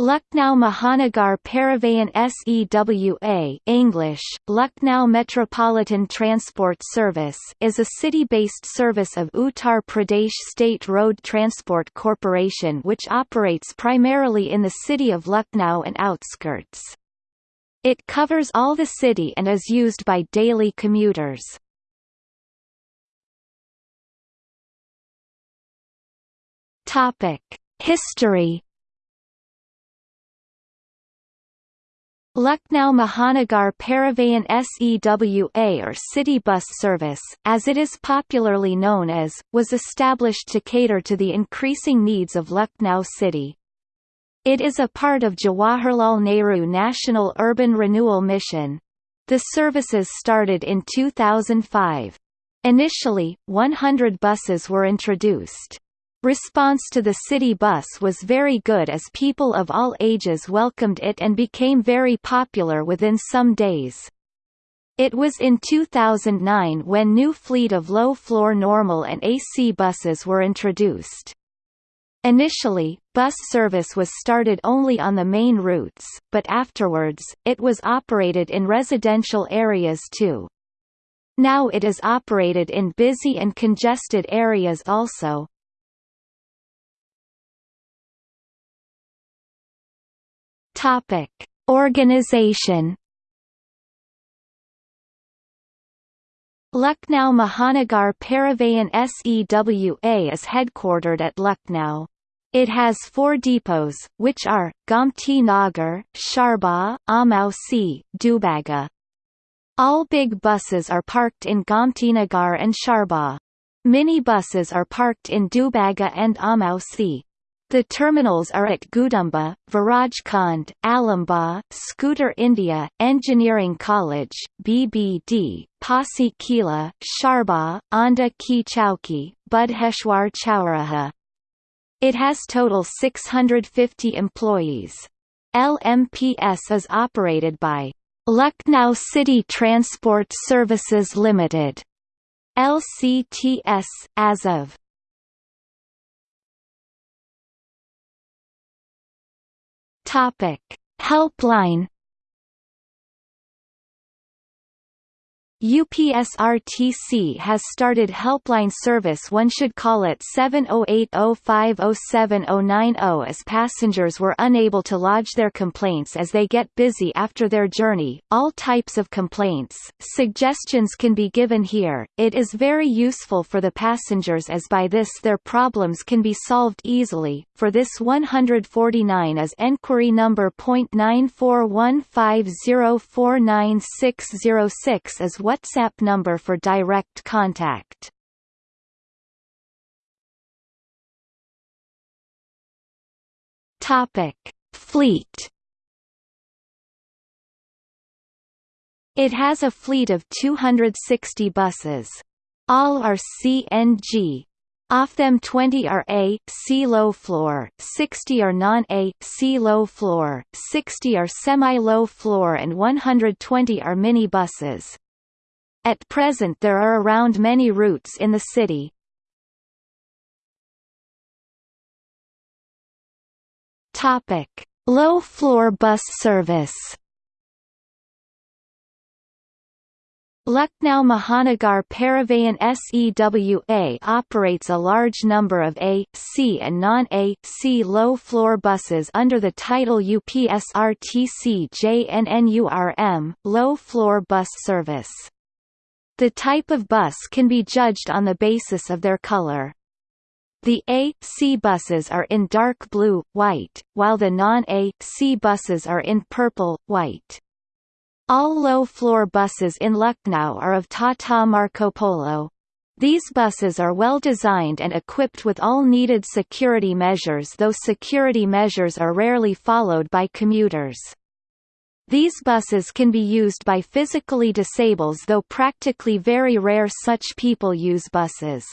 Lucknow Mahanagar Parivahan SEWA English, Lucknow Metropolitan Transport Service is a city-based service of Uttar Pradesh State Road Transport Corporation which operates primarily in the city of Lucknow and outskirts. It covers all the city and is used by daily commuters. History Lucknow Mahanagar Parivahan SEWA or City Bus Service, as it is popularly known as, was established to cater to the increasing needs of Lucknow city. It is a part of Jawaharlal Nehru National Urban Renewal Mission. The services started in 2005. Initially, 100 buses were introduced. Response to the city bus was very good as people of all ages welcomed it and became very popular within some days. It was in 2009 when new fleet of low-floor normal and AC buses were introduced. Initially, bus service was started only on the main routes, but afterwards, it was operated in residential areas too. Now it is operated in busy and congested areas also. Topic: Organization. Lucknow Mahanagar Parivahan SEWA is headquartered at Lucknow. It has four depots, which are, Gomti Nagar, Charbagh, Amausi, Dubaga. All big buses are parked in Gomti Nagar and Charbagh. Mini buses are parked in Dubaga and Amausi. The terminals are at Gudumba, Virajkhand, Alamba, Scooter India, Engineering College, BBD, Pasi Kila, Sharba, Onda Ki Chowki, Budheshwar Chowraha. It has total 650 employees. LMPS is operated by Lucknow City Transport Services Limited, LCTS, as of Topic: Helpline UPSRTC has started helpline service one should call it 708050790 as passengers were unable to lodge their complaints as they get busy after their journey. All types of complaints, suggestions can be given here. It is very useful for the passengers as by this their problems can be solved easily. For this 149 is enquiry number .941504966 as WhatsApp number for direct contact. Topic: Fleet. It has a fleet of 260 buses. All are CNG. Off them 20 are A, C low floor, 60 are non-A, C low floor, 60 are semi-low floor and 120 are mini buses. At present there are around many routes in the city. Low-floor bus service. Lucknow Mahanagar Parivahan SEWA operates a large number of A, C and non-A, C low-floor buses under the title UPSRTC JNNURM, low-floor bus service. The type of bus can be judged on the basis of their color. The A, C buses are in dark blue, white, while the non-A, C buses are in purple, white. All low-floor buses in Lucknow are of Tata Marco Polo. These buses are well designed and equipped with all needed security measures though security measures are rarely followed by commuters. These buses can be used by physically disabled though practically very rare such people use buses.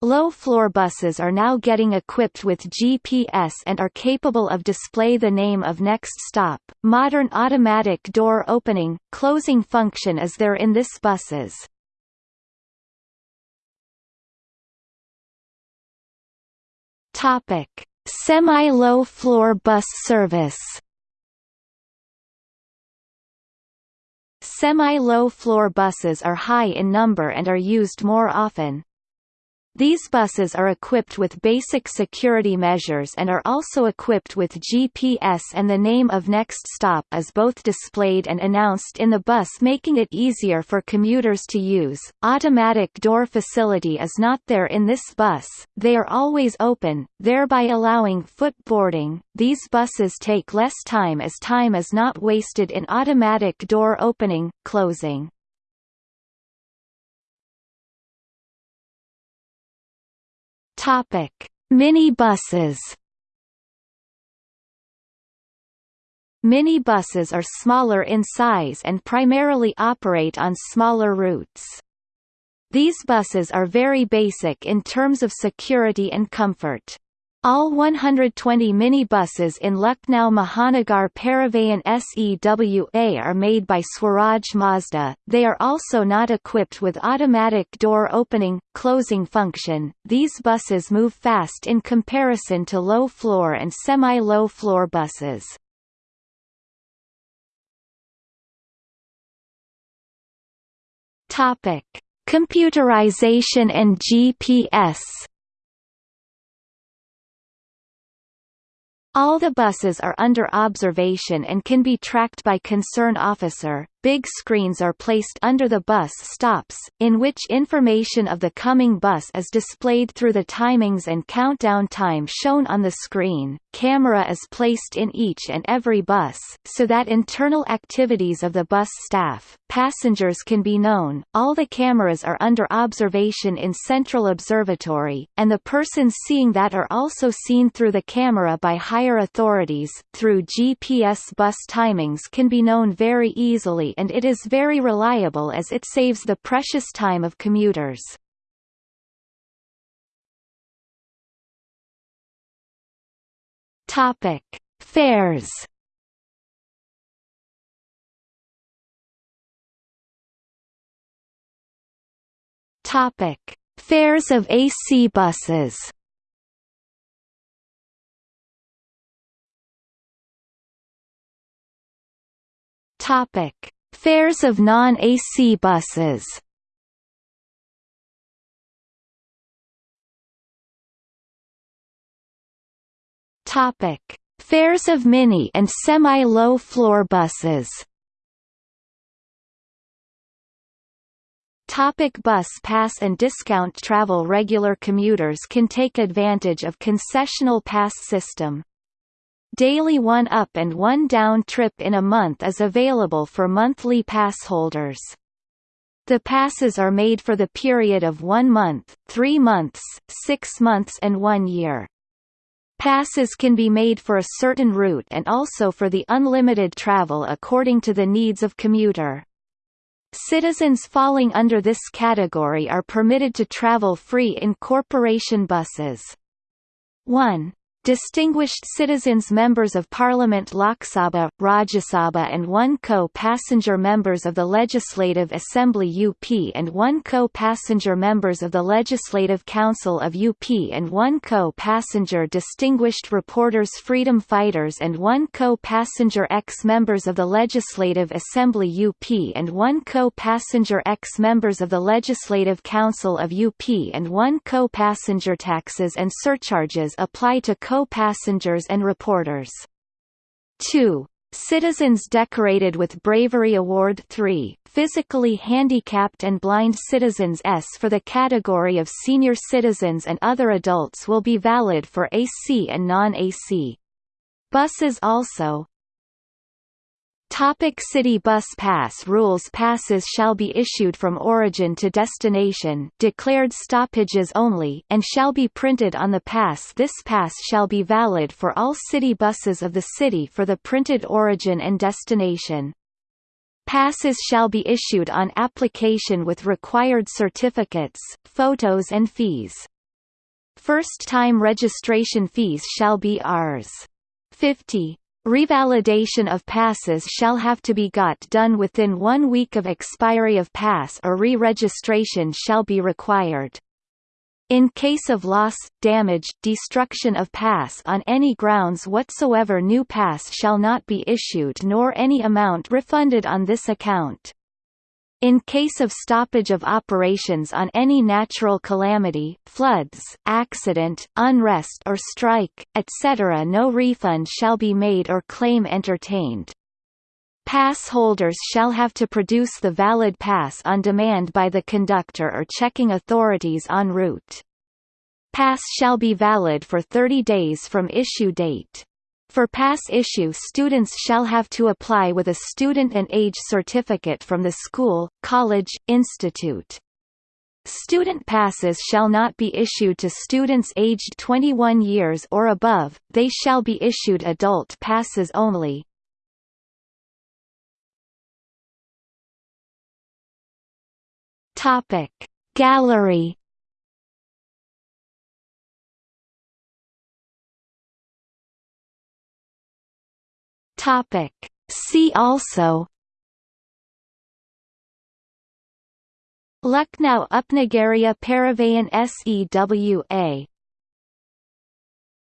Low-floor buses are now getting equipped with GPS and are capable of display the name of next stop. Modern automatic door opening, closing function is there in this buses. Topic: Semi-low floor bus service Semi-low floor buses are high in number and are used more often. These buses are equipped with basic security measures and are also equipped with GPS and the name of next stop is both displayed and announced in the bus making it easier for commuters to use. Automatic door facility is not there in this bus, they are always open, thereby allowing foot boarding. These buses take less time as time is not wasted in automatic door opening, closing. Topic: Minibuses. Minibuses are smaller in size and primarily operate on smaller routes. These buses are very basic in terms of security and comfort. All 120 minibuses in Lucknow Mahanagar Parivahan SEWA are made by Swaraj Mazda. They are also not equipped with automatic door opening, closing function. These buses move fast in comparison to low floor and semi-low floor buses. Topic: Computerization and GPS. All the buses are under observation and can be tracked by concern officer, big screens are placed under the bus stops, in which information of the coming bus is displayed through the timings and countdown time shown on the screen. Camera is placed in each and every bus, so that internal activities of the bus staff, passengers can be known. All the cameras are under observation in Central Observatory, and the persons seeing that are also seen through the camera by higher authorities. Through GPS bus timings can be known very easily and it is very reliable as it saves the precious time of commuters. Topic: Fares. Topic: Fares of AC buses. Topic: Fares of non-AC buses Topic: Fares of mini and semi-low floor buses. Topic bus pass and discount travel Regular commuters can take advantage of concessional pass system. Daily one up and one down trip in a month is available for monthly pass holders. The passes are made for the period of one month, three months, six months and one year. Passes can be made for a certain route and also for the unlimited travel according to the needs of commuter. Citizens falling under this category are permitted to travel free in corporation buses. 1. Distinguished citizens Members of Parliament Lok Sabha, Rajya Sabha and one co-passenger members of the Legislative Assembly UP and one co-passenger members of the Legislative Council of UP and one co-passenger Distinguished Reporters Freedom Fighters and one co-passenger ex-members of the Legislative Assembly UP and one co-passenger ex-members of the Legislative Council of UP and one co-passenger taxes and surcharges apply to co co-passengers and reporters. 2. Citizens decorated with Bravery Award 3, physically handicapped and blind citizens S for the category of senior citizens and other adults will be valid for AC and non-AC. Buses also, Topic City Bus Pass Rules Passes shall be issued from origin to destination declared stoppages only and shall be printed on the pass This pass shall be valid for all city buses of the city for the printed origin and destination. Passes shall be issued on application with required certificates, photos and fees. First-time registration fees shall be Rs. 50 Revalidation of passes shall have to be got done within one week of expiry of pass or re-registration shall be required. In case of loss, damage, destruction of pass on any grounds whatsoever new pass shall not be issued nor any amount refunded on this account. In case of stoppage of operations on any natural calamity floods, accident, unrest or strike, etc. no refund shall be made or claim entertained. Pass holders shall have to produce the valid pass on demand by the conductor or checking authorities en route. Pass shall be valid for 30 days from issue date. For pass issue students shall have to apply with a student and age certificate from the school, college, institute. Student passes shall not be issued to students aged 21 years or above, they shall be issued adult passes only. Gallery Topic. See also Lucknow Upnagaria Parivahan SEWA